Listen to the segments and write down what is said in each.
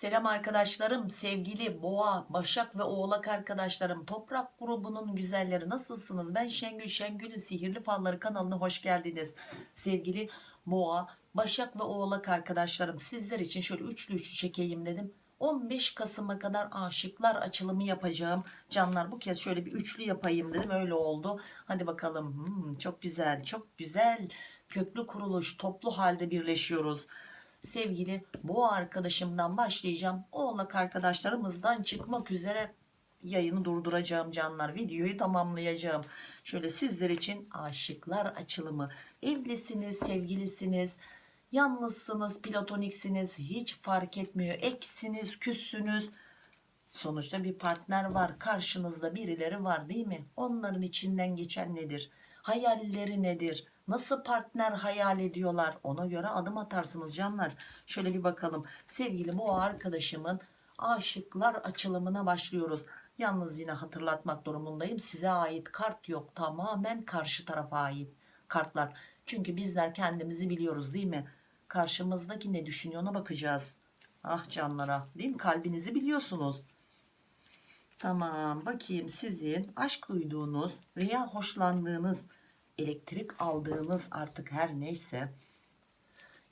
Selam arkadaşlarım, sevgili boğa, başak ve oğlak arkadaşlarım, toprak grubunun güzelleri nasılsınız? Ben Şengül, Şengül'ün Sihirli Falları kanalına hoş geldiniz. Sevgili boğa, başak ve oğlak arkadaşlarım sizler için şöyle üçlü üçlü çekeyim dedim. 15 Kasım'a kadar aşıklar açılımı yapacağım. Canlar bu kez şöyle bir üçlü yapayım dedim öyle oldu. Hadi bakalım Hmm, çok güzel çok güzel köklü kuruluş toplu halde birleşiyoruz sevgili boğa arkadaşımdan başlayacağım. Oğlak arkadaşlarımızdan çıkmak üzere yayını durduracağım canlar. Videoyu tamamlayacağım. Şöyle sizler için aşıklar açılımı. Evlisiniz, sevgilisiniz, yalnızsınız, platoniksiniz hiç fark etmiyor. Eksiniz, küssünüz. Sonuçta bir partner var. Karşınızda birileri var değil mi? Onların içinden geçen nedir? Hayalleri nedir? Nasıl partner hayal ediyorlar? Ona göre adım atarsınız canlar. Şöyle bir bakalım. Sevgili bu arkadaşımın aşıklar açılımına başlıyoruz. Yalnız yine hatırlatmak durumundayım. Size ait kart yok. Tamamen karşı tarafa ait kartlar. Çünkü bizler kendimizi biliyoruz değil mi? Karşımızdaki ne düşünüyor ona bakacağız. Ah canlara değil mi? Kalbinizi biliyorsunuz. Tamam bakayım sizin aşk duyduğunuz veya hoşlandığınız elektrik aldığınız artık her neyse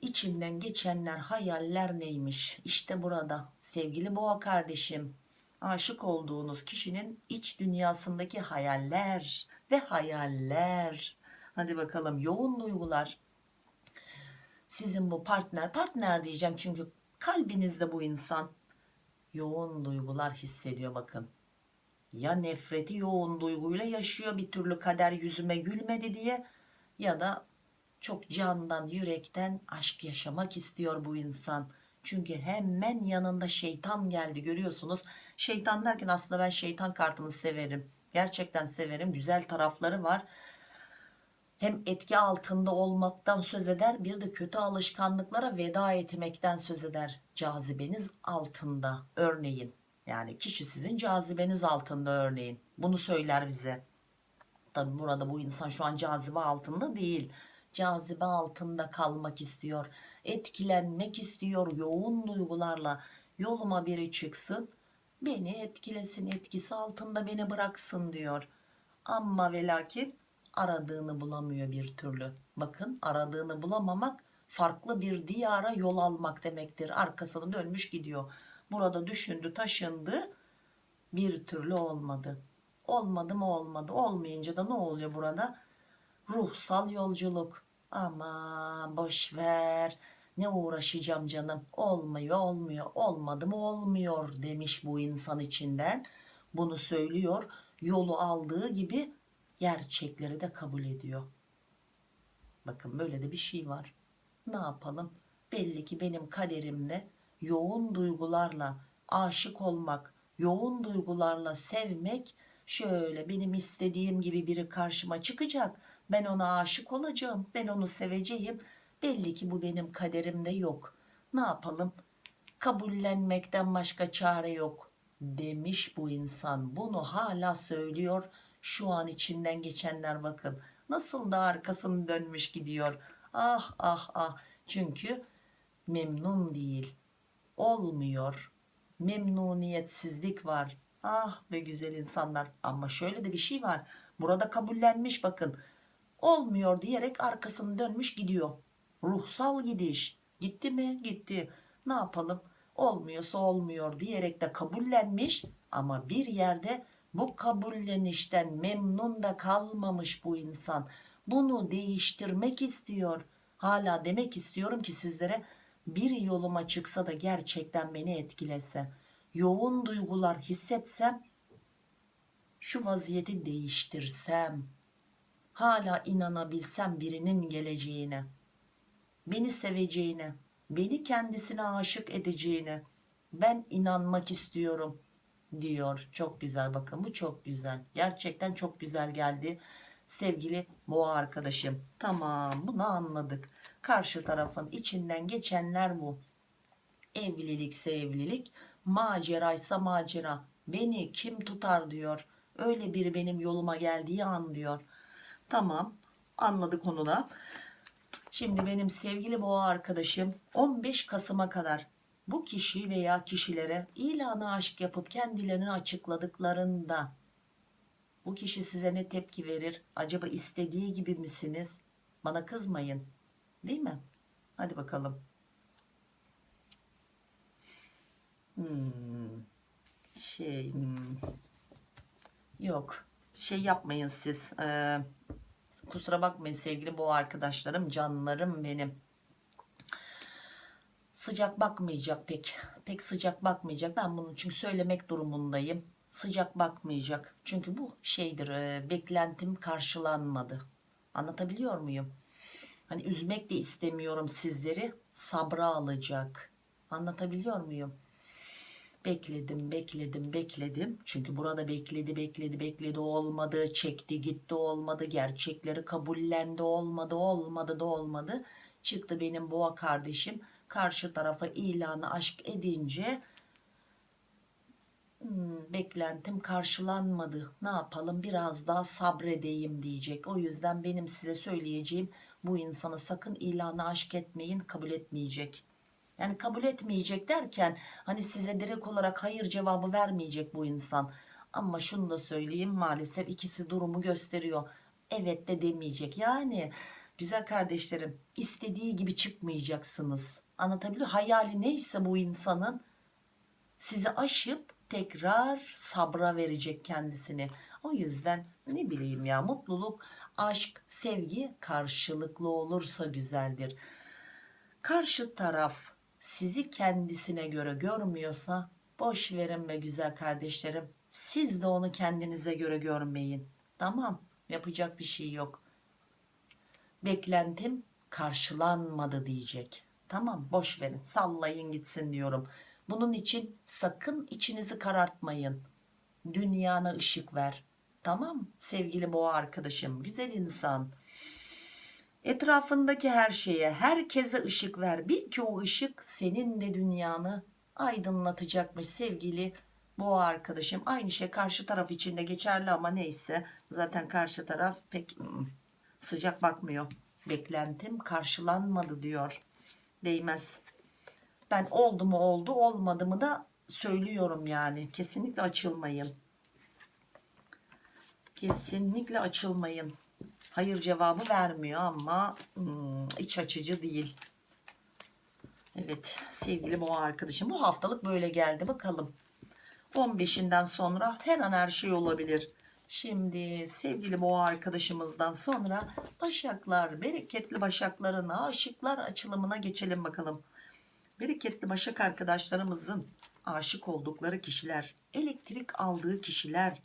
içinden geçenler hayaller neymiş? İşte burada sevgili boğa kardeşim aşık olduğunuz kişinin iç dünyasındaki hayaller ve hayaller. Hadi bakalım yoğun duygular. Sizin bu partner partner diyeceğim çünkü kalbinizde bu insan yoğun duygular hissediyor bakın ya nefreti yoğun duyguyla yaşıyor bir türlü kader yüzüme gülmedi diye ya da çok candan yürekten aşk yaşamak istiyor bu insan. Çünkü hemen yanında şeytan geldi görüyorsunuz. Şeytan derken aslında ben şeytan kartını severim. Gerçekten severim güzel tarafları var. Hem etki altında olmaktan söz eder bir de kötü alışkanlıklara veda etmekten söz eder cazibeniz altında. Örneğin yani kişi sizin cazibeniz altında örneğin. Bunu söyler bize. Tabi burada bu insan şu an cazibe altında değil. Cazibe altında kalmak istiyor etkilenmek istiyor yoğun duygularla. Yoluma biri çıksın beni etkilesin etkisi altında beni bıraksın diyor. Ama ve lakin aradığını bulamıyor bir türlü. Bakın aradığını bulamamak farklı bir diyara yol almak demektir. Arkasını dönmüş gidiyor burada düşündü taşındı. Bir türlü olmadı. Olmadı mı olmadı. Olmayınca da ne oluyor burada? Ruhsal yolculuk. Ama boş ver. Ne uğraşacağım canım? Olmuyor olmuyor. Olmadı mı olmuyor demiş bu insan içinden. Bunu söylüyor. Yolu aldığı gibi gerçekleri de kabul ediyor. Bakın böyle de bir şey var. Ne yapalım? Belli ki benim kaderimde yoğun duygularla aşık olmak yoğun duygularla sevmek şöyle benim istediğim gibi biri karşıma çıkacak ben ona aşık olacağım ben onu seveceğim. Belli ki bu benim kaderimde yok. Ne yapalım? Kabullenmekten başka çare yok demiş bu insan. Bunu hala söylüyor. Şu an içinden geçenler bakın. Nasıl da arkasını dönmüş gidiyor. Ah ah ah. Çünkü memnun değil olmuyor. Memnuniyetsizlik var. Ah be güzel insanlar. Ama şöyle de bir şey var. Burada kabullenmiş bakın. Olmuyor diyerek arkasını dönmüş gidiyor. Ruhsal gidiş. Gitti mi? Gitti. Ne yapalım? Olmuyorsa olmuyor diyerek de kabullenmiş ama bir yerde bu kabullenişten memnun da kalmamış bu insan. Bunu değiştirmek istiyor. Hala demek istiyorum ki sizlere bir yoluma çıksa da gerçekten beni etkilese yoğun duygular hissetsem şu vaziyeti değiştirsem hala inanabilsem birinin geleceğine beni seveceğine beni kendisine aşık edeceğine ben inanmak istiyorum diyor. Çok güzel bakın bu çok güzel. Gerçekten çok güzel geldi sevgili boğa arkadaşım tamam bunu anladık. Karşı tarafın içinden geçenler bu. Evlilikse evlilik maceraysa macera. Beni kim tutar diyor. Öyle biri benim yoluma geldiği an diyor. Tamam anladık onu da. Şimdi benim sevgili boğa arkadaşım 15 Kasım'a kadar bu kişi veya kişilere ilanı aşk yapıp kendilerini açıkladıklarında bu kişi size ne tepki verir? Acaba istediği gibi misiniz? Bana kızmayın. Değil mi? Hadi bakalım. Hmm. Şey hmm. yok. Şey yapmayın siz. Ee, kusura bakmayın sevgili bu arkadaşlarım, canlarım benim. Sıcak bakmayacak pek. Pek sıcak bakmayacak. Ben bunu çünkü söylemek durumundayım. Sıcak bakmayacak. Çünkü bu şeydir. e, beklentim karşılanmadı. Anlatabiliyor muyum? Hani üzmek de istemiyorum sizleri. Sabra alacak. Anlatabiliyor muyum? Bekledim, bekledim, bekledim. Çünkü burada bekledi, bekledi, bekledi olmadı. Çekti, gitti olmadı. Gerçekleri kabullendi olmadı, olmadı da olmadı. Çıktı benim boğa kardeşim. Karşı tarafa ilanı aşk edince "Hmm, beklentim karşılanmadı. Ne yapalım biraz daha sabredeyim diyecek. O yüzden benim size söyleyeceğim bu insana sakın ilanı aşk etmeyin kabul etmeyecek. Yani kabul etmeyecek derken hani size direkt olarak hayır cevabı vermeyecek bu insan. Ama şunu da söyleyeyim maalesef ikisi durumu gösteriyor. Evet de demeyecek. Yani güzel kardeşlerim istediği gibi çıkmayacaksınız. Anlatabiliyor Hayali neyse bu insanın sizi aşıp tekrar sabra verecek kendisini. O yüzden ne bileyim ya mutluluk, aşk, sevgi karşılıklı olursa güzeldir. Karşı taraf sizi kendisine göre görmüyorsa boş verin be güzel kardeşlerim. Siz de onu kendinize göre görmeyin. Tamam yapacak bir şey yok. Beklentim karşılanmadı diyecek. Tamam boş verin sallayın gitsin diyorum. Bunun için sakın içinizi karartmayın. Dünyana ışık ver. Tamam sevgili boğa arkadaşım güzel insan. Etrafındaki her şeye herkese ışık ver. Bil ki o ışık senin de dünyanı aydınlatacakmış sevgili boğa arkadaşım. Aynı şey karşı taraf için de geçerli ama neyse. Zaten karşı taraf pek hmm, sıcak bakmıyor. Beklentim karşılanmadı diyor. Değmez. Ben oldu mu oldu olmadı mı da söylüyorum yani. Kesinlikle açılmayın. Kesinlikle açılmayın. Hayır cevabı vermiyor ama hmm, iç açıcı değil. Evet sevgili boğa arkadaşım bu haftalık böyle geldi bakalım. 15'inden sonra her an her şey olabilir. Şimdi sevgili boğa arkadaşımızdan sonra başaklar, bereketli başakların aşıklar açılımına geçelim bakalım. Bereketli başak arkadaşlarımızın aşık oldukları kişiler, elektrik aldığı kişiler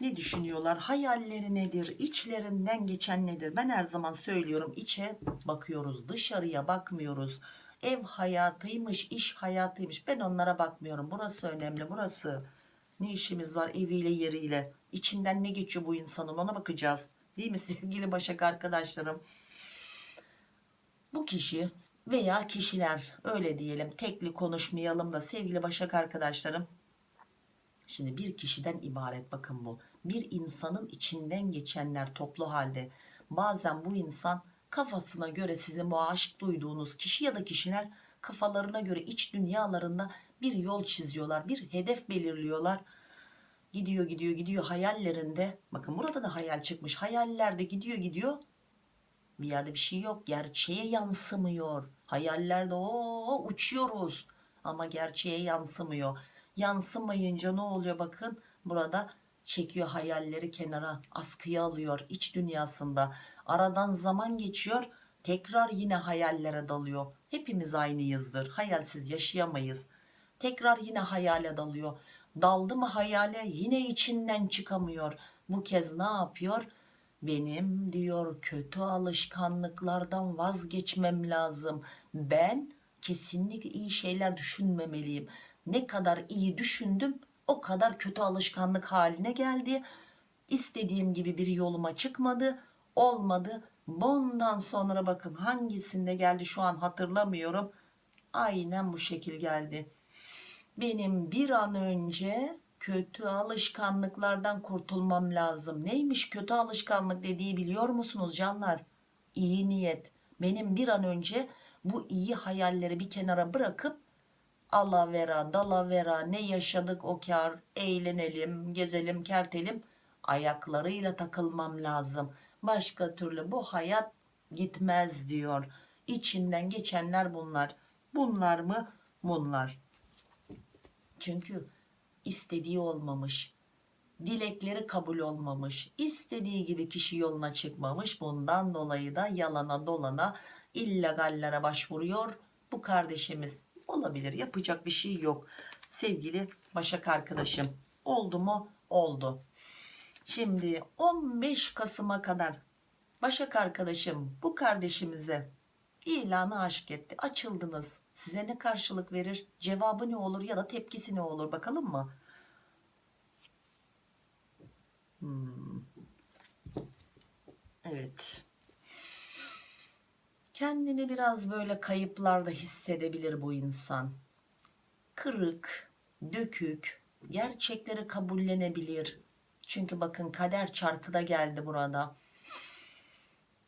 ne düşünüyorlar? Hayalleri nedir? İçlerinden geçen nedir? Ben her zaman söylüyorum içe bakıyoruz, dışarıya bakmıyoruz. Ev hayatıymış, iş hayatıymış. Ben onlara bakmıyorum. Burası önemli, burası. Ne işimiz var eviyle yeriyle? İçinden ne geçiyor bu insanın ona bakacağız. Değil mi sevgili başak arkadaşlarım? Bu kişi veya kişiler öyle diyelim tekli konuşmayalım da sevgili başak arkadaşlarım Şimdi bir kişiden ibaret bakın bu. Bir insanın içinden geçenler toplu halde. Bazen bu insan kafasına göre sizin bu duyduğunuz kişi ya da kişiler kafalarına göre iç dünyalarında bir yol çiziyorlar. Bir hedef belirliyorlar. Gidiyor gidiyor gidiyor hayallerinde. Bakın burada da hayal çıkmış. Hayallerde gidiyor gidiyor. Bir yerde bir şey yok. Gerçeğe yansımıyor. Hayallerde o uçuyoruz. Ama gerçeğe yansımıyor. Yansımayınca ne oluyor? Bakın burada çekiyor hayalleri kenara askıya alıyor iç dünyasında. Aradan zaman geçiyor tekrar yine hayallere dalıyor. Hepimiz aynıyızdır hayalsiz yaşayamayız. Tekrar yine hayale dalıyor. Daldı mı hayale yine içinden çıkamıyor. Bu kez ne yapıyor benim diyor kötü alışkanlıklardan vazgeçmem lazım. Ben kesinlikle iyi şeyler düşünmemeliyim. Ne kadar iyi düşündüm o kadar kötü alışkanlık haline geldi. İstediğim gibi bir yoluma çıkmadı olmadı. Bundan sonra bakın hangisinde geldi şu an hatırlamıyorum. Aynen bu şekil geldi. Benim bir an önce kötü alışkanlıklardan kurtulmam lazım. Neymiş kötü alışkanlık dediği biliyor musunuz canlar? İyi niyet. Benim bir an önce bu iyi hayalleri bir kenara bırakıp alavera dalavera ne yaşadık o kar eğlenelim gezelim kertelim ayaklarıyla takılmam lazım. Başka türlü bu hayat gitmez diyor. İçinden geçenler bunlar. Bunlar mı? Bunlar. Çünkü istediği olmamış dilekleri kabul olmamış istediği gibi kişi yoluna çıkmamış bundan dolayı da yalana dolana illegallere başvuruyor. Bu kardeşimiz olabilir yapacak bir şey yok. Sevgili Başak arkadaşım oldu mu? Oldu. Şimdi 15 Kasım'a kadar Başak arkadaşım bu kardeşimize ilanı aşk etti açıldınız size ne karşılık verir cevabı ne olur ya da tepkisi ne olur bakalım mı Hmm. Evet. Kendini biraz böyle kayıplarda hissedebilir bu insan. Kırık, dökük, gerçekleri kabullenebilir. Çünkü bakın kader çarkı da geldi burada.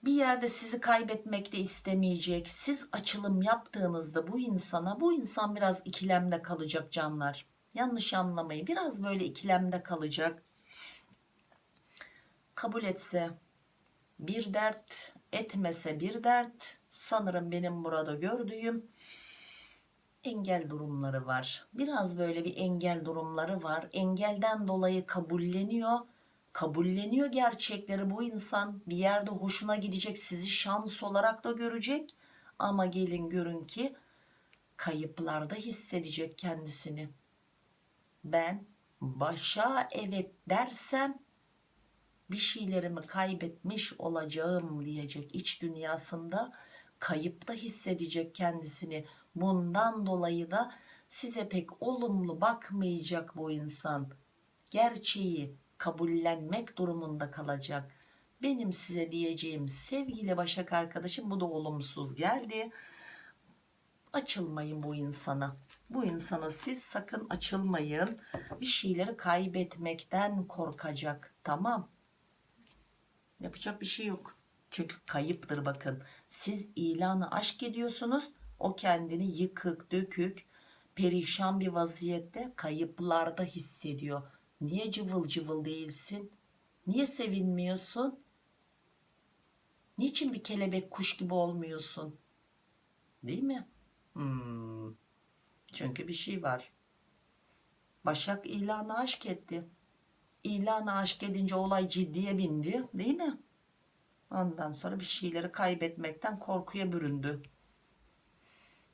Bir yerde sizi kaybetmek de istemeyecek. Siz açılım yaptığınızda bu insana, bu insan biraz ikilemde kalacak canlar. Yanlış anlamayın. Biraz böyle ikilemde kalacak kabul etse bir dert etmese bir dert sanırım benim burada gördüğüm engel durumları var biraz böyle bir engel durumları var engelden dolayı kabulleniyor kabulleniyor gerçekleri bu insan. Bir yerde hoşuna gidecek sizi şans olarak da görecek. Ama gelin görün ki kayıplarda hissedecek kendisini. Ben başa evet dersem bir şeylerimi kaybetmiş olacağım diyecek iç dünyasında. Kayıpta hissedecek kendisini. Bundan dolayı da size pek olumlu bakmayacak bu insan. Gerçeği kabullenmek durumunda kalacak benim size diyeceğim sevgili Başak arkadaşım bu da olumsuz geldi açılmayın bu insana bu insana siz sakın açılmayın bir şeyleri kaybetmekten korkacak tamam Yapacak bir şey yok. Çünkü kayıptır bakın. Siz ilanı aşk ediyorsunuz. O kendini yıkık, dökük, perişan bir vaziyette kayıplarda hissediyor. Niye cıvıl cıvıl değilsin? Niye sevinmiyorsun? Niçin bir kelebek kuş gibi olmuyorsun? Değil mi? Hmm. Çünkü bir şey var. Başak ilanı aşk etti ilanı aşk edince olay ciddiye bindi değil mi? Ondan sonra bir şeyleri kaybetmekten korkuya büründü.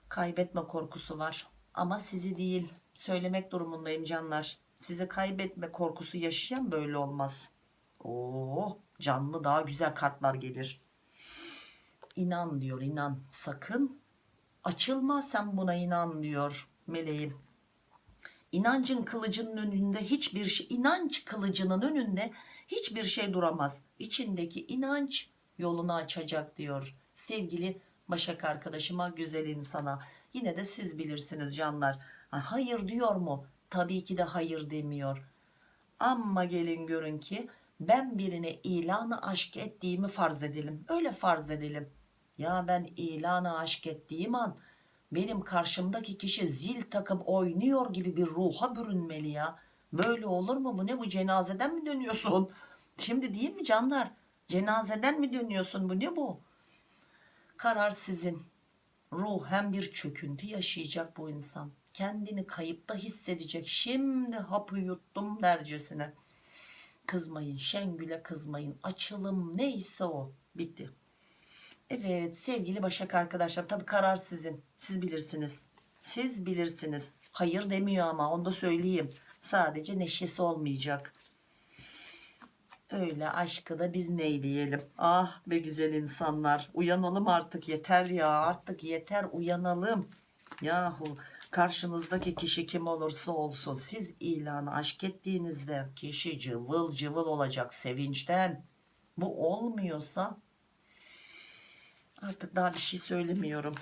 Kaybetme korkusu var. Ama sizi değil söylemek durumundayım canlar. Sizi kaybetme korkusu yaşayan böyle olmaz. Oo, canlı daha güzel kartlar gelir. İnan diyor inan sakın açılma sen buna inan diyor meleğim İnancın kılıcının önünde hiçbir şey, inanç kılıcının önünde hiçbir şey duramaz. İçindeki inanç yolunu açacak diyor. Sevgili Başak arkadaşıma, güzel insana. Yine de siz bilirsiniz canlar. hayır diyor mu? Tabii ki de hayır demiyor. Ama gelin görün ki ben birine ilanı aşk ettiğimi farz edelim. Öyle farz edelim. Ya ben ilanı aşk ettiğim an benim karşımdaki kişi zil takıp oynuyor gibi bir ruha bürünmeli ya. Böyle olur mu bu ne bu cenazeden mi dönüyorsun? Şimdi değil mi canlar? Cenazeden mi dönüyorsun bu ne bu? Karar sizin. Ruhen bir çöküntü yaşayacak bu insan. Kendini kayıpta hissedecek. Şimdi hapı yuttum dercesine. Kızmayın Şengül'e kızmayın. Açılım neyse o. Bitti. Evet sevgili Başak arkadaşlar tabi karar sizin. Siz bilirsiniz. Siz bilirsiniz. Hayır demiyor ama onu da söyleyeyim. Sadece neşesi olmayacak. Öyle aşkı da biz neyleyelim. Ah be güzel insanlar. Uyanalım artık yeter ya. Artık yeter uyanalım. Yahu karşınızdaki kişi kim olursa olsun siz ilanı aşk ettiğinizde kişi cıvıl cıvıl olacak sevinçten. Bu olmuyorsa Artık daha bir şey söylemiyorum.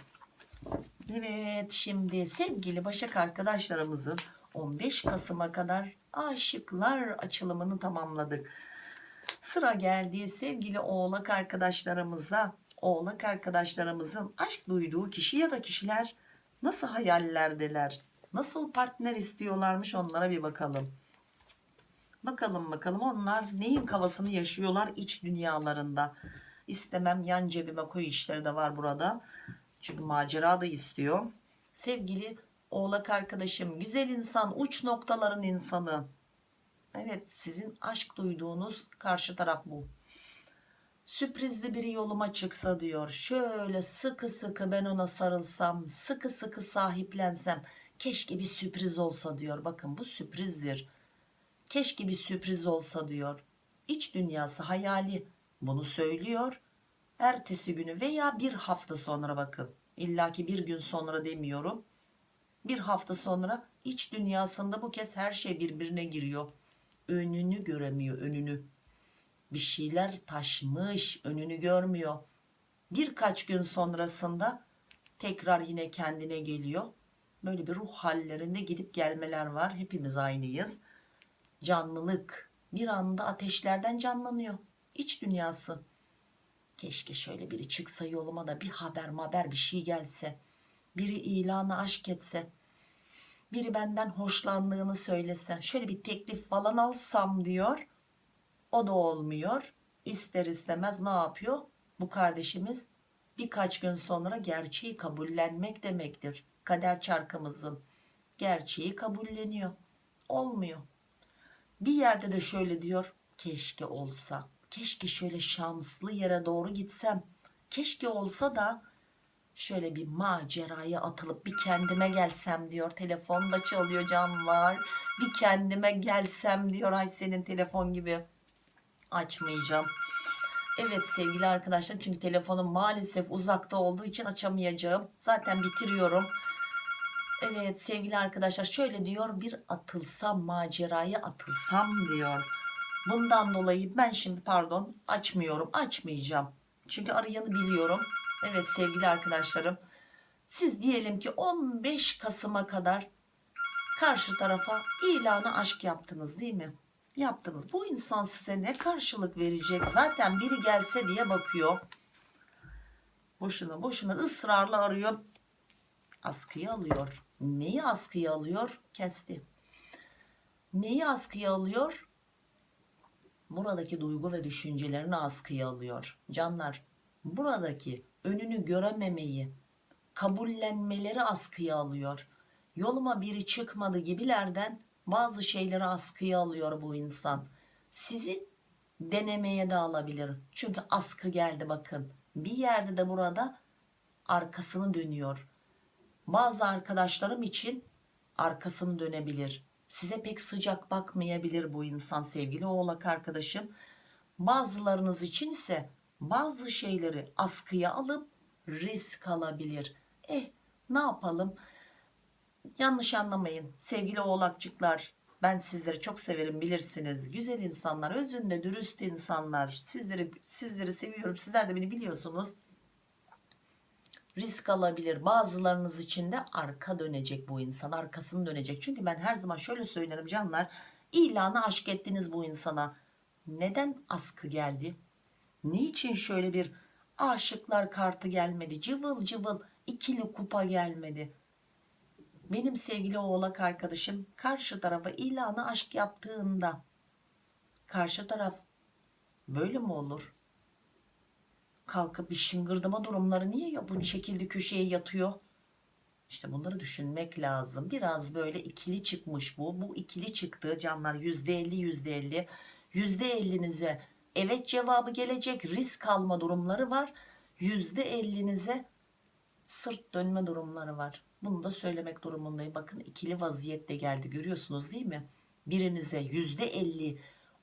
Evet şimdi sevgili Başak arkadaşlarımızın 15 Kasım'a kadar aşıklar açılımını tamamladık. Sıra geldi sevgili oğlak arkadaşlarımıza. Oğlak arkadaşlarımızın aşk duyduğu kişi ya da kişiler nasıl hayallerdeler? Nasıl partner istiyorlarmış onlara bir bakalım. Bakalım bakalım onlar neyin kafasını yaşıyorlar iç dünyalarında. İstemem yan cebime koy işleri de var burada. Çünkü macera da istiyor. Sevgili oğlak arkadaşım güzel insan uç noktaların insanı. Evet sizin aşk duyduğunuz karşı taraf bu. Sürprizli biri yoluma çıksa diyor. Şöyle sıkı sıkı ben ona sarılsam, sıkı sıkı sahiplensem. Keşke bir sürpriz olsa diyor. Bakın bu sürprizdir. Keşke bir sürpriz olsa diyor. İç dünyası hayali bunu söylüyor. Ertesi günü veya bir hafta sonra bakın. İlla ki bir gün sonra demiyorum. Bir hafta sonra iç dünyasında bu kez her şey birbirine giriyor. Önünü göremiyor önünü bir şeyler taşmış önünü görmüyor. Birkaç gün sonrasında tekrar yine kendine geliyor. Böyle bir ruh hallerinde gidip gelmeler var. Hepimiz aynıyız. Canlılık bir anda ateşlerden canlanıyor. İç dünyası. Keşke şöyle biri çıksa yoluma da bir haber haber bir şey gelse. Biri ilanı aşk etse. Biri benden hoşlandığını söylese. Şöyle bir teklif falan alsam diyor o da olmuyor. İster istemez ne yapıyor? Bu kardeşimiz birkaç gün sonra gerçeği kabullenmek demektir. Kader çarkımızın gerçeği kabulleniyor. Olmuyor. Bir yerde de şöyle diyor. Keşke olsa. Keşke şöyle şanslı yere doğru gitsem. Keşke olsa da şöyle bir maceraya atılıp bir kendime gelsem diyor. Telefon da çalıyor canlar. Bir kendime gelsem diyor. Ay senin telefon gibi açmayacağım. Evet sevgili arkadaşlar çünkü telefonum maalesef uzakta olduğu için açamayacağım. Zaten bitiriyorum. Evet sevgili arkadaşlar şöyle diyor bir atılsam maceraya atılsam diyor. Bundan dolayı ben şimdi pardon açmıyorum açmayacağım. Çünkü arayanı biliyorum. Evet sevgili arkadaşlarım siz diyelim ki 15 Kasım'a kadar karşı tarafa ilanı aşk yaptınız değil mi? Yaptınız. Bu insan size ne karşılık verecek? Zaten biri gelse diye bakıyor. Boşuna boşuna ısrarla arıyor. Askıya alıyor. Neyi askıya alıyor? Kesti. Neyi askıya alıyor? Buradaki duygu ve düşüncelerini askıya alıyor. Canlar buradaki önünü görememeyi, kabullenmeleri askıya alıyor. Yoluma biri çıkmadı gibilerden bazı şeyleri askıya alıyor bu insan. Sizi denemeye de alabilir. Çünkü askı geldi bakın. Bir yerde de burada arkasını dönüyor. Bazı arkadaşlarım için arkasını dönebilir. Size pek sıcak bakmayabilir bu insan sevgili oğlak arkadaşım. Bazılarınız için ise bazı şeyleri askıya alıp risk alabilir. Eh ne yapalım yanlış anlamayın sevgili oğlakçıklar. Ben sizleri çok severim bilirsiniz. Güzel insanlar özünde dürüst insanlar. Sizleri sizleri seviyorum. Sizler de beni biliyorsunuz. Risk alabilir. Bazılarınız için de arka dönecek bu insan arkasını dönecek. Çünkü ben her zaman şöyle söylerim canlar ilanı aşk ettiniz bu insana. Neden askı geldi? Niçin şöyle bir aşıklar kartı gelmedi? Cıvıl cıvıl ikili kupa gelmedi benim sevgili oğlak arkadaşım karşı tarafa ilanı aşk yaptığında karşı taraf böyle mi olur? Kalkıp bir şıngırdama durumları niye ya bu şekilde köşeye yatıyor? İşte bunları düşünmek lazım. Biraz böyle ikili çıkmış bu. Bu ikili çıktı canlar yüzde elli yüzde elli. Yüzde ellinize evet cevabı gelecek risk alma durumları var. Yüzde ellinize sırt dönme durumları var. Bunu da söylemek durumundayım. Bakın ikili vaziyette geldi görüyorsunuz değil mi? Birinize yüzde elli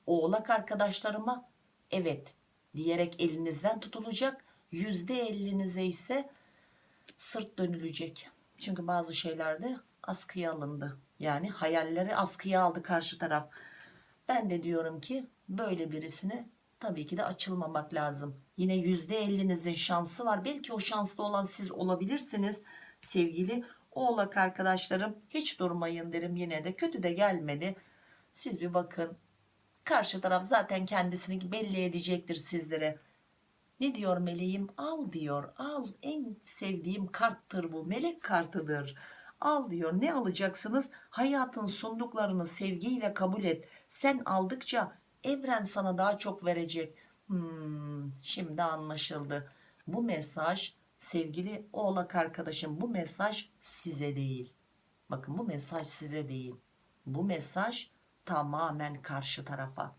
oğlak arkadaşlarıma evet diyerek elinizden tutulacak. Yüzde ellinize ise sırt dönülecek. Çünkü bazı şeylerde askıya alındı. Yani hayalleri askıya aldı karşı taraf. Ben de diyorum ki böyle birisine tabii ki de açılmamak lazım. Yine yüzde ellinizin şansı var. Belki o şanslı olan siz olabilirsiniz sevgili oğlak arkadaşlarım hiç durmayın derim yine de. Kötü de gelmedi. Siz bir bakın. Karşı taraf zaten kendisini belli edecektir sizlere. Ne diyor meleğim? Al diyor. Al. En sevdiğim karttır bu. Melek kartıdır. Al diyor. Ne alacaksınız? Hayatın sunduklarını sevgiyle kabul et. Sen aldıkça evren sana daha çok verecek. Hmm, şimdi anlaşıldı. Bu mesaj sevgili oğlak arkadaşım bu mesaj size değil. Bakın bu mesaj size değil. Bu mesaj tamamen karşı tarafa.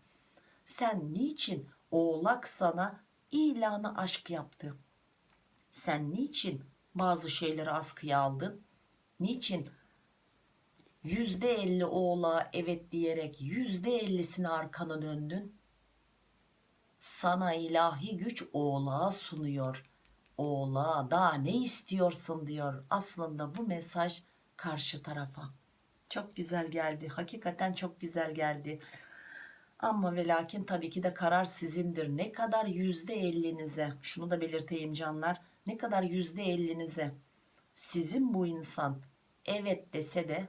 Sen niçin oğlak sana ilanı aşk yaptı? Sen niçin bazı şeyleri askıya aldın? Niçin yüzde elli oğlağa evet diyerek yüzde ellisine arkana döndün? Sana ilahi güç oğlağa sunuyor oğlağa daha ne istiyorsun? diyor aslında bu mesaj karşı tarafa. Çok güzel geldi hakikaten çok güzel geldi. Ama ve lakin tabii ki de karar sizindir. Ne kadar yüzde ellinize şunu da belirteyim canlar ne kadar yüzde ellinize sizin bu insan evet dese de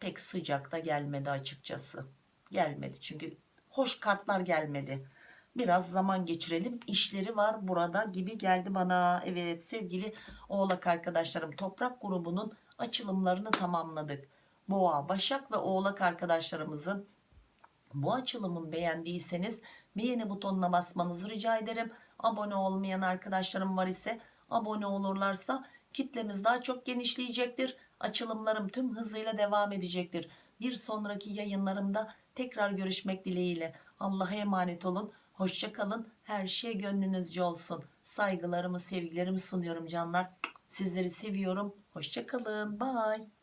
pek sıcakta gelmedi açıkçası. Gelmedi çünkü hoş kartlar gelmedi biraz zaman geçirelim. İşleri var burada gibi geldi bana. Evet sevgili oğlak arkadaşlarım toprak grubunun açılımlarını tamamladık. Boğa başak ve oğlak arkadaşlarımızın bu açılımın beğendiyseniz beğeni butonuna basmanızı rica ederim. Abone olmayan arkadaşlarım var ise abone olurlarsa kitlemiz daha çok genişleyecektir. Açılımlarım tüm hızıyla devam edecektir. Bir sonraki yayınlarımda tekrar görüşmek dileğiyle. Allah'a emanet olun hoşça kalın. Her şey gönlünüzce olsun. Saygılarımı sevgilerimi sunuyorum canlar. Sizleri seviyorum. Hoşça kalın. Bye